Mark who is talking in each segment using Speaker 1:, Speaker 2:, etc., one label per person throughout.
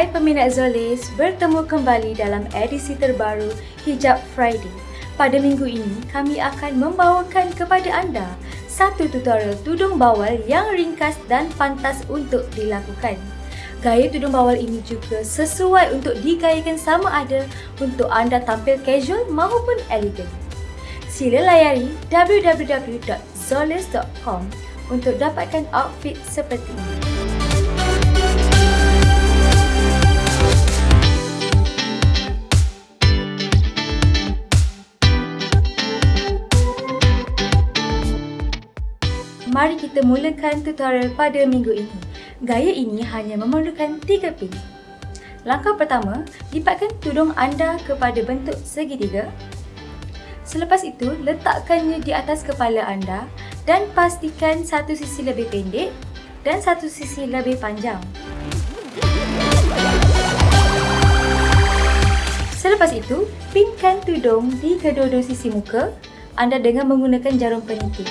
Speaker 1: Hai peminat Zolis, bertemu kembali dalam edisi terbaru Hijab Friday. Pada minggu ini, kami akan membawakan kepada anda satu tutorial tudung bawal yang ringkas dan pantas untuk dilakukan. Gaya tudung bawal ini juga sesuai untuk digayakan sama ada untuk anda tampil casual maupun elegan. Sila layari www.zolis.com untuk dapatkan outfit seperti ini. Mari kita mulakan tutorial pada minggu ini. Gaya ini hanya memerlukan 3 pin. Langkah pertama, lipatkan tudung anda kepada bentuk segitiga. Selepas itu, letakkannya di atas kepala anda dan pastikan satu sisi lebih pendek dan satu sisi lebih panjang. Selepas itu, pinkan tudung di kedua-dua sisi muka anda dengan menggunakan jarum penitik.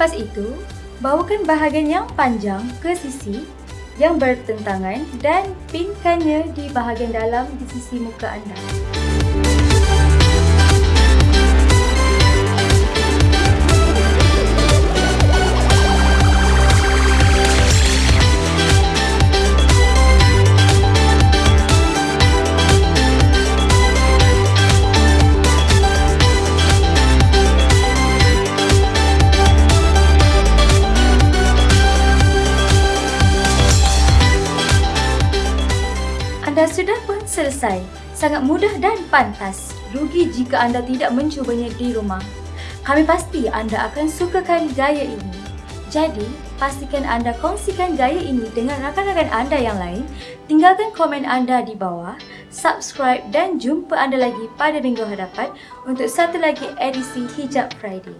Speaker 1: Selepas itu, bawakan bahagian yang panjang ke sisi yang bertentangan dan pinkannya di bahagian dalam di sisi muka anda. Anda sudah pun selesai. Sangat mudah dan pantas. Rugi jika anda tidak mencubanya di rumah. Kami pasti anda akan sukakan gaya ini. Jadi, pastikan anda kongsikan gaya ini dengan rakan-rakan anda yang lain. Tinggalkan komen anda di bawah, subscribe dan jumpa anda lagi pada minggu hadapan untuk satu lagi edisi Hijab Friday.